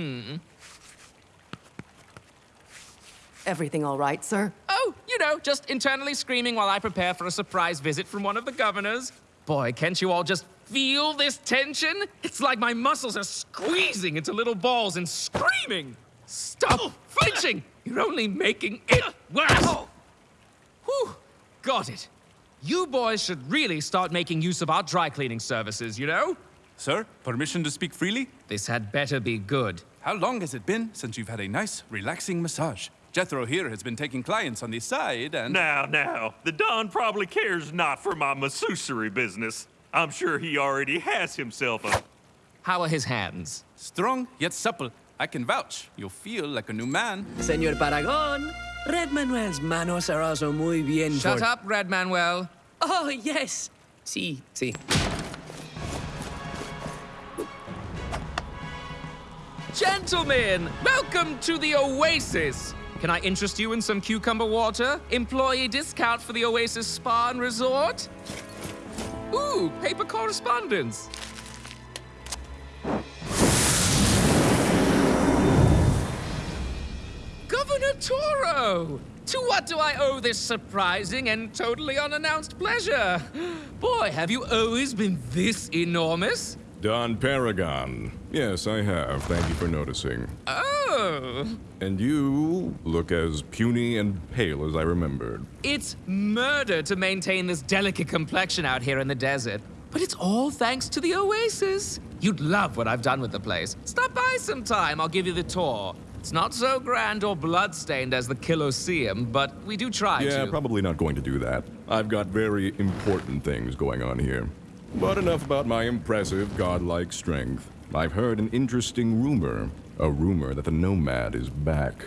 Hmm. Everything all right, sir? Oh, you know, just internally screaming while I prepare for a surprise visit from one of the governors. Boy, can't you all just feel this tension? It's like my muscles are squeezing into little balls and screaming. Stop flinching! You're only making it worse. Whew, got it. You boys should really start making use of our dry cleaning services, you know? Sir, permission to speak freely? This had better be good. How long has it been since you've had a nice, relaxing massage? Jethro here has been taking clients on the side and... Now, now, the Don probably cares not for my masseusery business. I'm sure he already has himself a... How are his hands? Strong, yet supple. I can vouch. You'll feel like a new man. Señor Paragon, Red Manuel's manos are also muy bien Shut for... up, Red Manuel. Oh, yes. Sí, sí. Gentlemen, welcome to the Oasis. Can I interest you in some cucumber water? Employee discount for the Oasis Spa and Resort? Ooh, paper correspondence. Governor Toro! To what do I owe this surprising and totally unannounced pleasure? Boy, have you always been this enormous? Don Paragon. Yes, I have. Thank you for noticing. Oh, And you look as puny and pale as I remembered. it's murder to maintain this delicate complexion out here in the desert. But it's all thanks to the Oasis. You'd love what I've done with the place. Stop by sometime, I'll give you the tour. It's not so grand or bloodstained as the Colosseum, but we do try Yeah, to. probably not going to do that. I've got very important things going on here. But enough about my impressive godlike strength. I've heard an interesting rumor. A rumor that the Nomad is back.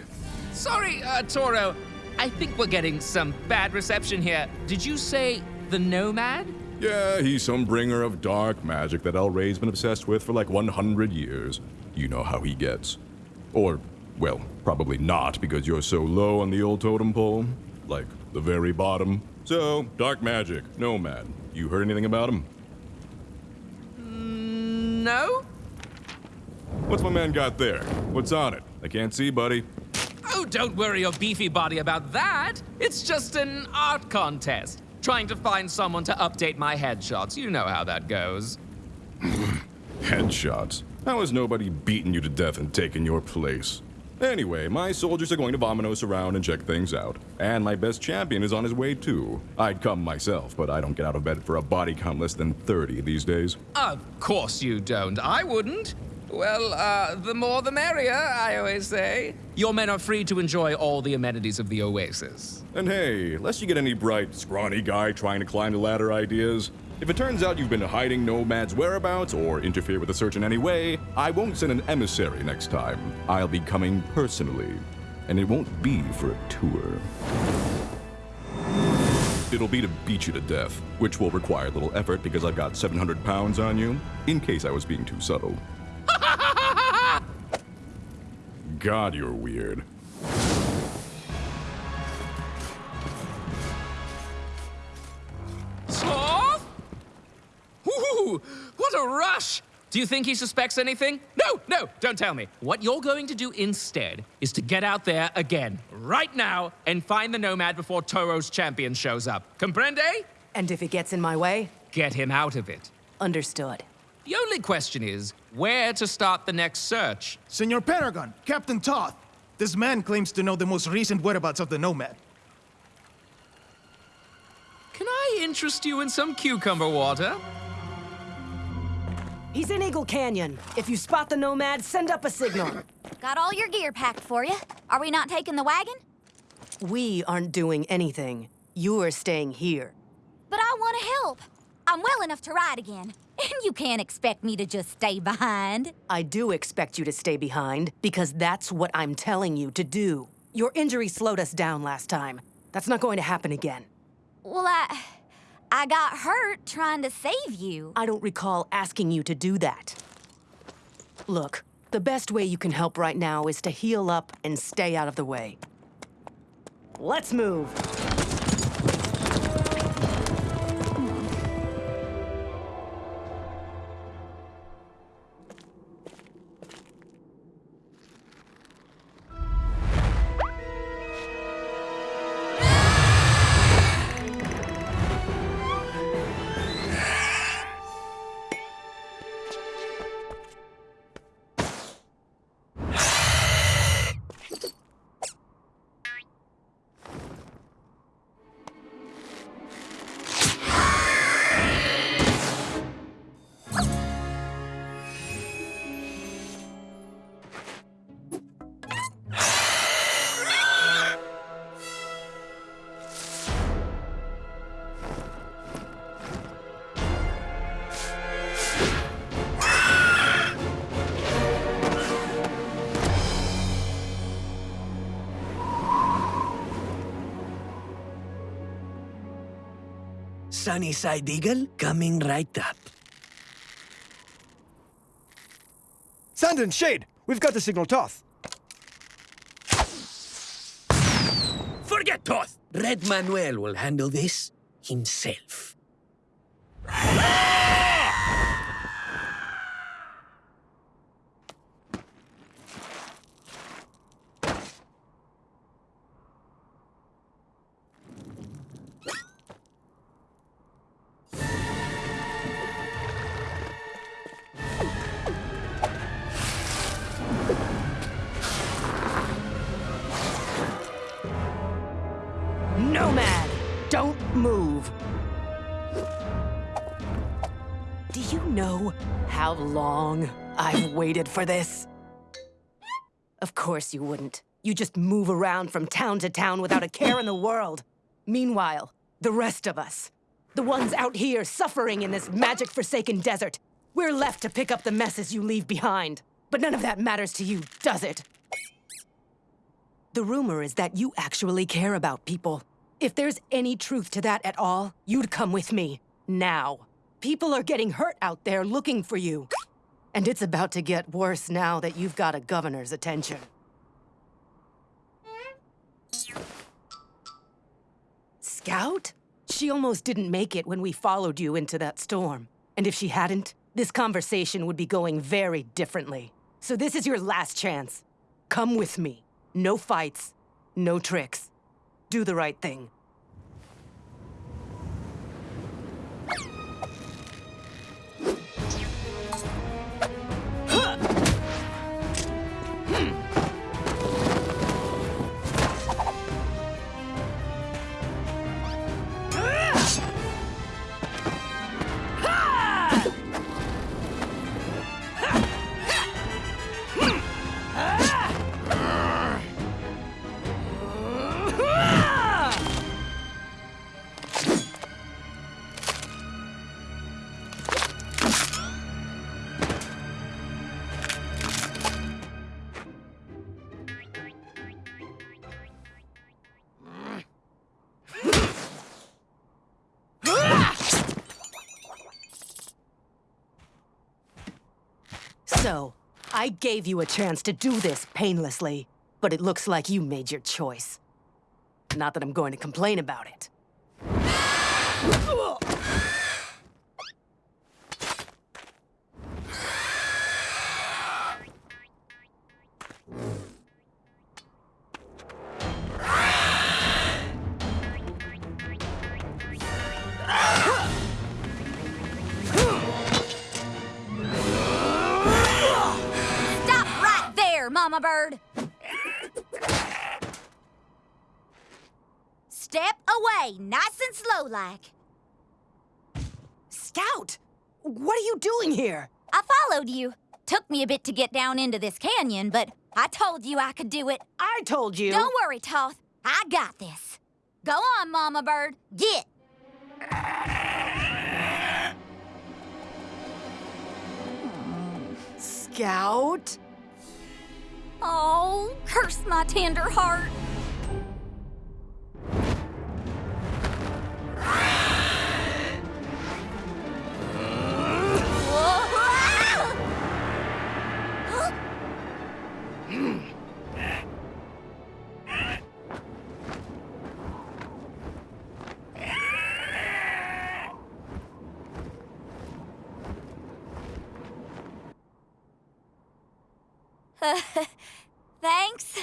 Sorry, uh, Toro. I think we're getting some bad reception here. Did you say the Nomad? Yeah, he's some bringer of dark magic that El Rey's been obsessed with for like 100 years. You know how he gets. Or, well, probably not because you're so low on the old totem pole. Like, the very bottom. So, dark magic, Nomad. You heard anything about him? No? What's my man got there? What's on it? I can't see, buddy. Oh, don't worry your beefy body about that. It's just an art contest. Trying to find someone to update my headshots. You know how that goes. Headshots. How has nobody beaten you to death and taken your place? Anyway, my soldiers are going to Vominos around and check things out. And my best champion is on his way too. I'd come myself, but I don't get out of bed for a body count less than 30 these days. Of course you don't. I wouldn't. Well, uh, the more the merrier, I always say. Your men are free to enjoy all the amenities of the Oasis. And hey, lest you get any bright, scrawny guy trying to climb the ladder ideas, if it turns out you've been hiding Nomad's whereabouts or interfere with the search in any way, I won't send an emissary next time. I'll be coming personally. And it won't be for a tour. It'll be to beat you to death, which will require a little effort because I've got 700 pounds on you, in case I was being too subtle. God, you're weird. Ooh, what a rush! Do you think he suspects anything? No, no, don't tell me. What you're going to do instead is to get out there again, right now, and find the Nomad before Toro's champion shows up. Comprende? And if he gets in my way? Get him out of it. Understood. The only question is where to start the next search. Senor Paragon, Captain Toth. This man claims to know the most recent whereabouts of the Nomad. Can I interest you in some cucumber water? He's in Eagle Canyon. If you spot the Nomad, send up a signal. Got all your gear packed for you. Are we not taking the wagon? We aren't doing anything. You're staying here. But I want to help. I'm well enough to ride again. And you can't expect me to just stay behind. I do expect you to stay behind, because that's what I'm telling you to do. Your injury slowed us down last time. That's not going to happen again. Well, I... I got hurt trying to save you. I don't recall asking you to do that. Look, the best way you can help right now is to heal up and stay out of the way. Let's move. Sunnyside Eagle coming right up. Sand and Shade, we've got to signal Toth. Forget Toth! Red Manuel will handle this himself. You know how long I've waited for this? Of course you wouldn't. You just move around from town to town without a care in the world. Meanwhile, the rest of us, the ones out here suffering in this magic-forsaken desert, we're left to pick up the messes you leave behind. But none of that matters to you, does it? The rumor is that you actually care about people. If there's any truth to that at all, you'd come with me. Now. People are getting hurt out there looking for you. And it's about to get worse now that you've got a governor's attention. Scout? She almost didn't make it when we followed you into that storm. And if she hadn't, this conversation would be going very differently. So this is your last chance. Come with me. No fights, no tricks. Do the right thing. So, I gave you a chance to do this painlessly, but it looks like you made your choice. Not that I'm going to complain about it. Mama Bird! Step away, nice and slow like. Scout! What are you doing here? I followed you. Took me a bit to get down into this canyon, but I told you I could do it. I told you. Don't worry, Toth. I got this. Go on, Mama Bird. Get. Scout? Oh, curse my tender heart. Thanks.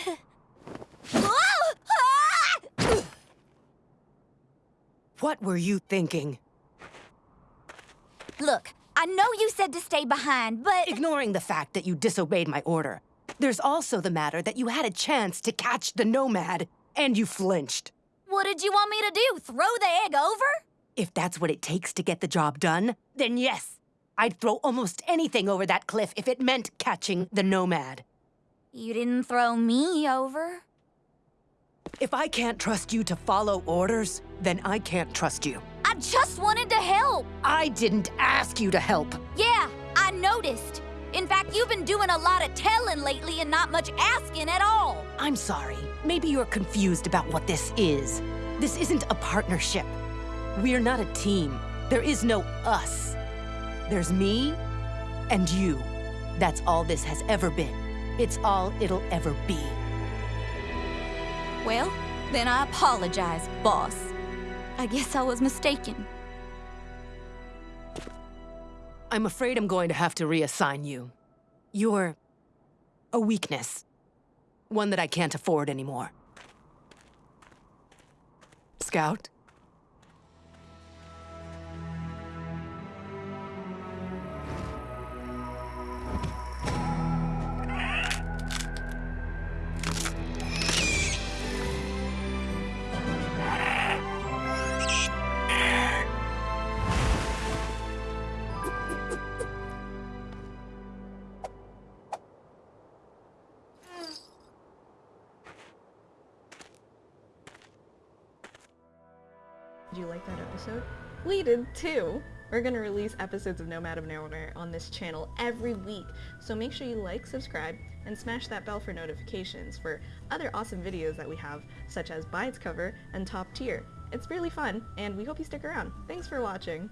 What were you thinking? Look, I know you said to stay behind, but Ignoring the fact that you disobeyed my order. There's also the matter that you had a chance to catch the Nomad, and you flinched. what did you want me to do? Throw the egg over? If that's what it takes to get the job done, then yes. I'd throw almost anything over that cliff if it meant catching the Nomad. You didn't throw me over. If I can't trust you to follow orders, then I can't trust you. I just wanted to help. I didn't ask you to help. Yeah, I noticed. In fact, you've been doing a lot of telling lately and not much asking at all. I'm sorry. Maybe you're confused about what this is. This isn't a partnership. We're not a team. There is no us. There's me and you. That's all this has ever been. It's all it'll ever be. Well, then I apologize, boss. I guess I was mistaken. I'm afraid I'm going to have to reassign you. You're a weakness. One that I can't afford anymore. Scout? You like that episode? We did too! We're gonna release episodes of Nomad of Nowhere on this channel every week, so make sure you like, subscribe, and smash that bell for notifications for other awesome videos that we have, such as By Its Cover and Top Tier. It's really fun, and we hope you stick around. Thanks for watching!